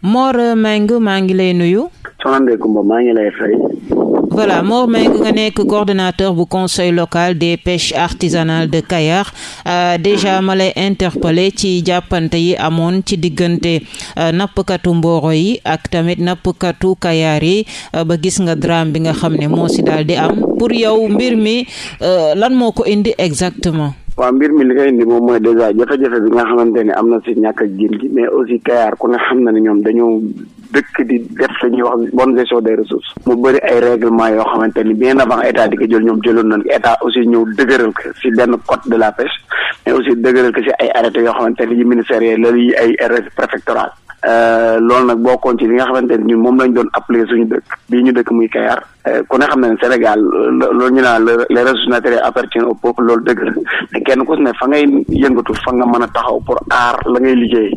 Mor Meng maa ngi lay nuyu. soxna Ndeye Comba maa ngi lay fay. voilà Mor Mbengue nga nekk coordonnateur bu conseil local des pêches artisanales de Kayar euh, déjà ma lay interpellé ci jàppante yi amoon ci diggante euh, nappkatu Mboro yi ak tamit nappkatu Kayar yi euh, ba gis nga drame bi nga xam ne moo si daal di am pour yow mbir mi euh, lan moo ko indi exactement. waaw mbir mi li koy indi moom mooy déjà jafe-jafe bi nga xamante ne am na si ñàkk ak jën gi mais aussi Kayar ku ne xam na ne ñoom dañoo dëkk di def la ñuy wax bonne gestion des ressources mu bëri ay règlement yoo xamante ni bien avant état di ko jël ñoom jëloon nañ état aussi ñëw dëgëral ko si benn code de la pêche mais aussi dëgëral ko si ay arrêté yoo xamante ni yi ministériel la yi ay arrêté préfectoral Euh, loolu nag bokkoon ci li nga xamante ne ñun moom lañ doon appeler suñu dëkk bii ñu dëkk muy Kayar euh, ku ne xam ne Sénégal euh, loolu ñu naan les ressources naturelles appartiennent au peuple loolu dëgg la kenn ku si ne fa ngay yëngatu fa nga mën a taxaw pour aar la ngay liggéey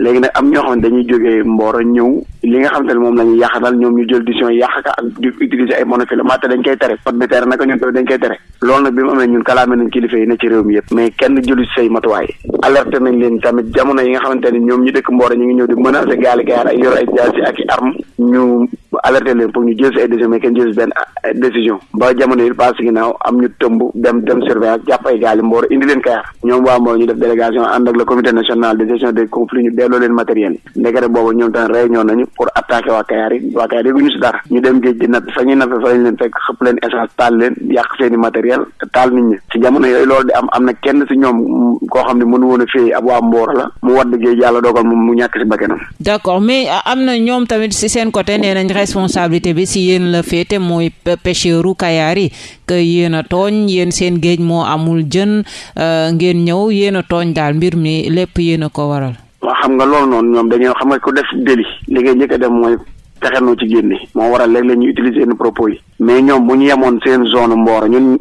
léegi nag am ñoo xam ne dañuy jógee Mboro ñëw li nga xam ne moom la ñuy yàq daal ñoom ñu jël décision yàq ka ak di utiliser ay monofilament te dañ koy tere code de terre naka ñun tamit dañ koy tere loolu nag bi mu amee ñun kalaame nañ kilifa yi ne ci réew mi yëpp mais kenn jëlu say matuwaay alerte nañ leen tamit jamono yi nga xamante ni ñoom ñu dëkk Mboro ñu ngi ñëw di menacer gaali gaar ay yor ay jaasi ak i arme ñu alerté leen pour ñu jël si ay décision mais kenn jël si benn décision ba jamono yi paas ginnaaw am ñu tëmb dem dem surveillance jàpp ay gaali Mboro indi leen Kayar ñoom waa Mbour ñu def délégation ànd ak le comité national de gestion des conflits ñu delloo leen matériel ndekete boobu ñoom tamit réunion nañu pour attaquer waa Kayar yi waa Kayar yëguñu si dara ñu dem géej gi nag fa ñuy nappe fa lañ leen fekk xëpp leen essence taal leen yàq seeni matériel te taal nit ñi si jamono yooyu loolu di am am na kenn si ñoom koo xam ne mënu woon a fii ab waa Mbour la mu wadd géej yàlla dogal moom mu ñàkk si bakkanam d'accord mais euh, am na ñoom tamit si seen côté nee nañ responsabilité bi si yéen la féete mooy pêcheur u Kayar yi que yéen a tooñ yéen seen géej moo amul jën euh, ngeen ñëw yéen a tooñ daal mbir mi lépp yéen a ko waral. waaw xam nga loolu noonu ñoom dañoo xam nga ku def déli li ngay njëkk a def mooy pexe noo ci génne moo waral léeg la ñuy utiliser yenn propos yi mais ñoom bu ñu yemoon seen zone Mboro ñun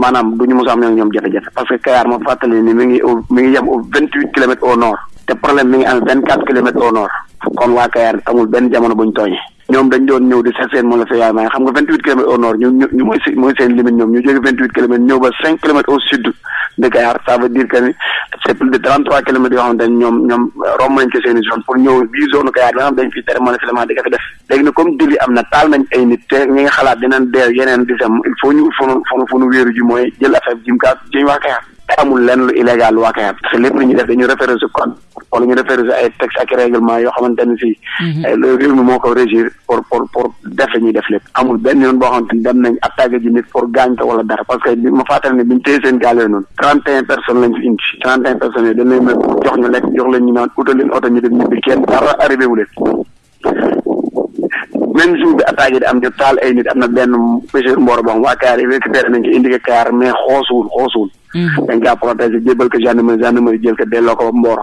maanaam du ñu mos a am ñoom jafe-jafe parce que Kayar ma fàttali ni mi ngi au mi ngi yem au vingt huit kilomètres au nord te problème mi ngi am vingt quatre kilomètres au nord kon waa Kayar amul benn jamono bu ñu tooñee ñoom dañ doon ñëw di seet seen moom la sa yaay maa ngi xam nga vingt huit kilomètres au nord ñu ñu mooy si mooy seen limite ñoom ñu jóge vingt huit kilomètres ñëw ba cinq kilomètres au sud de Kayar ça veut dire que ni c'est plus de trente trois kilomètres yoo xam ne ñoom ñoom romb nañ ci seen i zone pour ñëw bii zone Kayar bi nga xam dañ fi tere moom la filement di ko fi def léegi nag comme dili am na taal nañ ay nit te ñi nga xalaat dinañ dee yeneen di sam il faut ñu ut fonu fonu fonu wéeru ji mooy jël affaire jim kaa jëñ waa Kayar amul lenn lu illégal waa Kayar parce que lépp lu ñuy def dañu référé su code wala ñu référé si ay texte ak règlement yoo xamante ne si eh, le réew mi moo ko régir pour pour pour def la ñuy def lépp amul benn yoon boo xamante ni dem nañ attaqué ji nit pour gaañ ko wala dara parce que bi ma fàttali ne bi ñu téye seen gaal yooyu noonu trente et un personnes lañ fi indi trente et un personnes yooyu dañ leen a jox ñu lekk jox leen ñu naan utal leen oto ñu dem ñibbi kenn dara arrivé wu leen même jour bi attaque yi di am ñu taal ay nit am na benn pêcheur mboor boo xam waa Kayaar yi récupéré nañ ko indi ko Kayaar mais xoosuwul xoosuwul. Mm-hmm. dañ kaa protégé jébal ko gendarmerie gendarmerie jël ko delloo ko mboor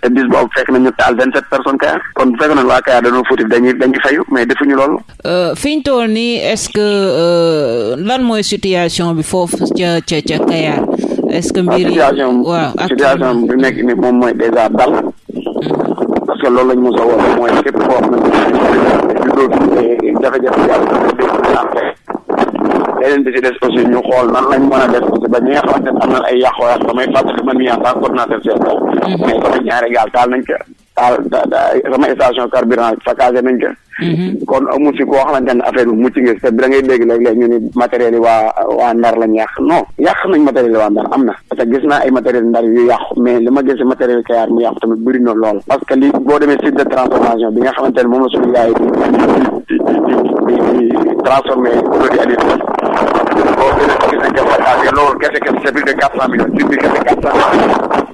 te bis boobu fekk na ñu taal vingt sept personnes Kayaar kon bu fekk na waa Kayaar dañoo fautif dañuy dañuy fayu mais defuñu loolu. Euh, fi ñu toll nii est-ce que euh, lan mooy situation bi foofu ca ca ca Kayaar. est-ce que mbir yi situation situation bi nekk ni moom mooy déjà dal parce que loolu lañ mos a wax mooy képp koo xam ne du doo fi jafe-jafe yàlla dafa dégg santé beneen bi ci des aussi ñu xool nan lañ mën a def aussi ba ñi nga xamante ne am na ay yàqoo yàq damay fàttali man mii en tant que coordinateur chef mais sama ñaari gaal taal nañ ko taal sama station carburant saccagé nañ ko Mhm. kon amu ci koo xamante ne affaire bi mucc nga si te da ngay dégg léeg-léeg ñu ni matériel yi waa waa ndar lañ yàq non yàq nañ matériel yi waa ndar am na parce que gis naa ay matériel ndar yu yàqu mais li ma gis si matériel Kayar mu yàqu tamit bëri na lool parce que li boo demee site de transformation bi nga xamante ne moom la suñu gars yi di di di di di transformé produit alimentaire boo gën a gis nañ ko fa loolu kese kese c'est plus de quatre cent millions site bi kese quatre cent millions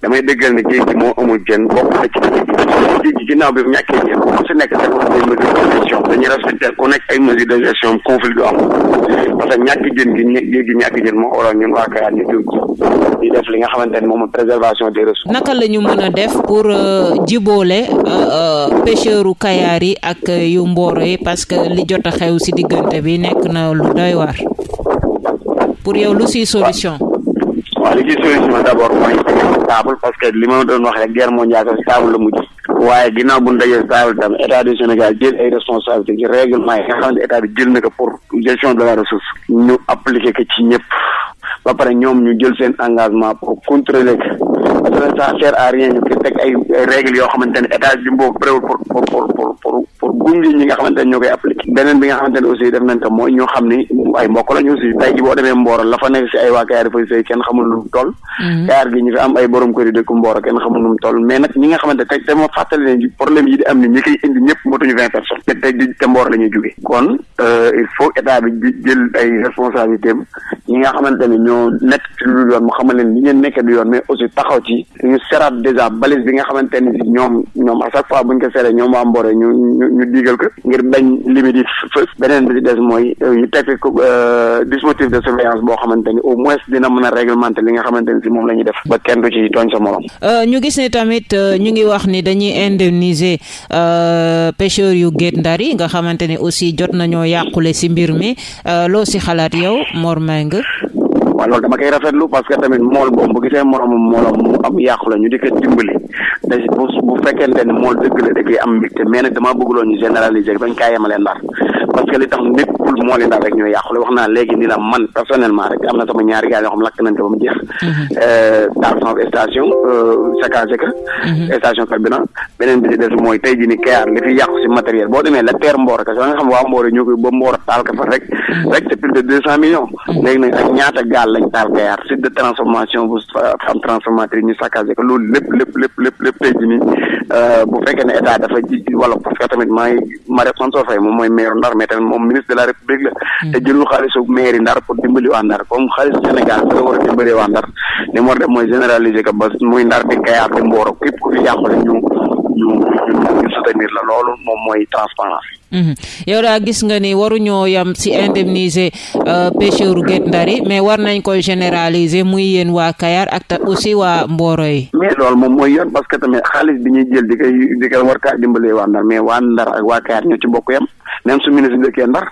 damay dëggal ne géej gi moo amul jën bokk na ci géej gi ginnaaw bi ñàkkee jën ku si nekk dafa am ay mesures de gestion dañuy respecté ku nekk ay mesures de gestion conflit du am parce que ñàkk jën gi ñe- géej gi ñàkk jën moo waral ñun waa Kayar ñu jóg di def li nga xamante ne moom mooy préservation des ressources. naka la ñu mën a def pour euh, jiboole euh, euh, pêcheurs u Kayaar yi ak euh, yu Mboro yi parce que li jot a xew si diggante bi nekk na lu doy waar. pour yow lu siy solution. waaw li ci solution d' abord mooy stable parce que li ma doon wax rek guerre mondiale bi stable la mujj waaye ginnaaw bu ñu dajee stable tam état du Sénégal jël ay responsabilités ci règlement yi nga xam ne état bi jël na ko pour gestion de la ressource ñu appliqué ko ci ñëpp ba pare ñoom ñu jël seen engagement pour contrôler ko parce que ça sert à rien ñu ko teg ay ay règles yoo xamante ne état bi moo préwul pour pour pour pour pour pour gunge ñi nga xamante ne ñoo koy appliqué beneen bi nga xamante ne aussi def nañ ko mooy ñoo xam ni ay mbokk lañu aussi tey ji boo demee Mboro la fa nekk si ay waa Kayaar dafay sëy kenn xamul nu mu toll mhm. Kayaar gi ñu fi am ay borom kër yi dëkk Mboro kenn xamul nu mu toll mais nag ñi nga xamante tey dama fàttali ne problème yi di am ni ñi koy indi ñëpp motuñu vingt personnes te tey ji te Mboro la ñuy jógee kon euh, il faut état bi jël ay responsabilité am ñi nga xamante ne ñoo nekk ci lu yoon mu xamal leen li ngeen nekkee du yoon mais aussi taxaw ci ñu seraat dèjà balise bi nga xamante ni si ñoom ñoom à chaque fois buñ ko seree ñoom waa Mboro ñu ñu ñu diigal ko ngir bañ limite yi fës beneen bi ci des mooy euh, ñu teg ko euh, dispositif de surveillance boo xamante ni au moins dina mën a réglementer li nga xamante ni si moom la ñuy def ba kenn du ci tooñ sa morom. Euh, ñu gis ne tamit ñu ngi wax ni dañuy indemniser pêcheurs yu Guet Ndar yi nga xamante ni aussi jot nañoo yàqule si mbir mi Euh, loo si xalaat yow Mor Mbengue. waaw loolu dama koy rafetlu parce que tamit mool boobu bu gisee moromam moolam mu am yàqu la ñu di ko dimbali te bu bu fekkente ne mool dëgg la da koy am mbégte mais nag damaa bëgg loo ñu généraliser bañ kaa yemale ndar parce que li tax nit pour mool yi ndar rek ñoo yàqu la wax naa léegi ni la man personnellement rek am na sama ñaari gaal yoo xam lakk nañ ko ba mu jeex. Mhm. Euh, daal sama station euh, saccagé ka mhm. station carburant beneen bi ci des mooy tey jii ni Kayar li fi yàqu si matériel boo demee la teer Mboro kese nga xam waa Mboro ñoo koy ba Mboro taal ko fa rek rek c'est plus de deux cent millions léegi nag ak ñaata gaal lañ taal Kayar site de transformation bu femme transformatrice ñu saccagé ko loolu lépp lépp lépp lépp lépp tey jii ni bu fekkee ne état dafa ji wala parce que tamit maa ngi Mariette Mansour Faye moom mooy maire Ndar mais tamit moom ministre de la République la hmm. te jëlul xaalisu maire yi Ndar pour dimbali waa Ndar comme xaalis Sénégal da war a dimbali waa Ndar li mu war def mooy généraliser ko ba muy Ndar di Kayaar di Mboro képp ku fi yàqule ñu ñu ñu soutenir la loolu moom mooy transparence hmm. yow daa gis nga ni waruñoo yam si indemniser euh, pêcheur Guet Ndar yi mais war nañ koy généraliser muy yéen waa Kayar ak ta aussi waa Mboro yi. mais loolu moom mooy yoon parce que tamit xaalis bi ñuy jël di koy di koy war kaa dimbalee waa Ndar mais waa Ndar ak waa Kayar ñoo ci bokk yam même su ministre dëkkee Ndar.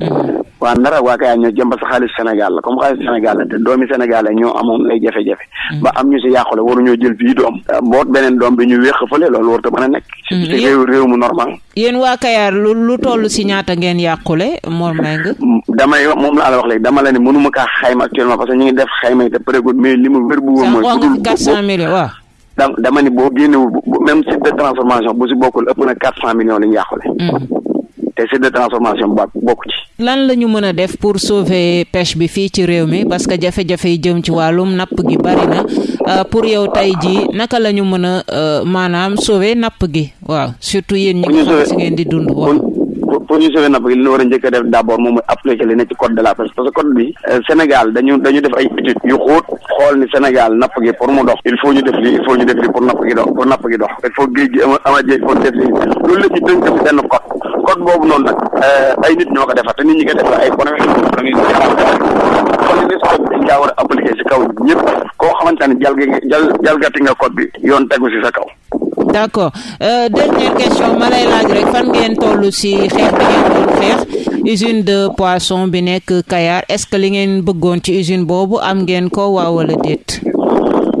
Mm-hmm. waa Ndar ak waa Kayar ñoo jëm parce que xaalis Sénégal la comme xaalis Sénégal la te doomi Sénégal la ñoo amoon ay jafe-jafe. Mm-hmm. ba am ñu si yàqule waruñoo jël bii doom. boot beneen doom bi ñu wéq fële loolu warut a mën a nekk. Mm-hmm. ci réew réew mu normal. yéen waa Kayar lu lu toll si ñaata ngeen yàqule Mor Mbengue. damay wax moom laa la wax léegi dama la ne mënuma kaa xayma actuellement parce que ñu ngi def xayma yi te pareegul mais li mu wér bu wóor mooy. wax nga fi quatre cent millions waaw. da dama ni boo génnewul même site de transformation bu si bokkul ëpp na quatre cent millions li ñu yàqule. Mm. te site de transformation ba bokk ci. lan la ñu mën a def pour sauver pêche bi fii ci réew mi parce que jafe-jafe yi jëm ci wàllum napp gi bari na euh, pour yow tey jii naka la ñu mën a euh, maanaam sauver napp gi. waaw surtout yéen ñi nga xam si ngeen di dund waaw. pour ñu sauver napp gi li ñu war a njëkk a def d'abord moom mooy appliquer li ne ci code de la pêche parce que code bi Sénégal dañu dañu def ay études yu xóot xool ni Sénégal napp gi pour mu dox il faut ñu def lii il faut ñu def lii pour napp gi dox pour napp gi dox il faut géej gi ama ama jéeg pour def lii loolu lépp ñu tënk ci benn code code boobu noonu nag ay nit ñoo ko defar te nit ñi ko defar ay professionnels kon li code bi dañ kaa war a appliquer si kaw ñëpp koo xamante ne jalgi nga jal jalgati nga code bi yoon tegu si sa kaw d'accord euh, dernière question ma lay laaj rek fan ngeen toll si xeex bi ngeen doon xeex usine de poisson bi nekk Kayar est-ce que li ngeen bëggoon ci usine boobu am ngeen ko waaw wala déet.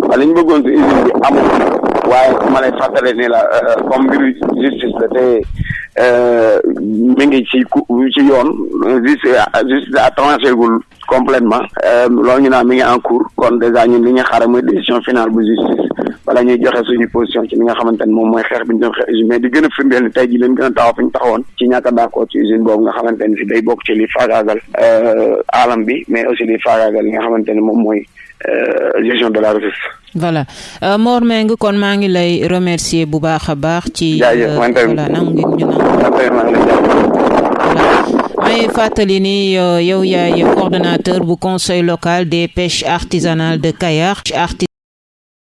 waaw li ñu bëggoon ci usine bi amul waaye ma lay fàttali ni la euh, comme mbiru justice la te euh, mi ngi ci ci yoon justice justice a tranché gul complètement euh, loolu ñu naan mi ngi en cours kon déjà ñun li ñu xaaral mooy décision finale bu justice bala ñuy joxe suñu position ci li nga xamante ne moom mooy xeex bi ñu doon xeex usine mais di gën a firndeel ni tey ji leen gën a taxaw fi ñu taxawoon ci ñàkk a d'accord ci usine boobu nga xamante ne si day bokk ci li faagaagal euh, alam bi mais aussi li faagaagal li nga xamante ne moom mooy euh, gestion de la ressource voilà euh, Mor Mbengue kon maa ngi lay remercier bu baax a baax. ci euh, voilà nangu ngi ñu may fàttali ni euh, yow yaay coordonnateur bu conseil local des pêches artisanales de Kayar.